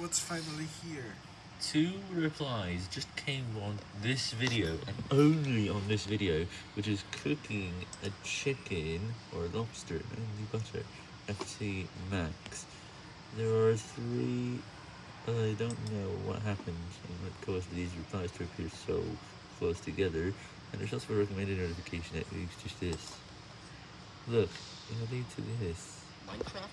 what's finally here. Two replies just came on this video, and only on this video, which is cooking a chicken, or a lobster, only butter, FC Max. There are three, I don't know what happened, and what caused these replies to appear so close together, and there's also a recommended notification that leads to this. Look, it'll lead to this. Minecraft.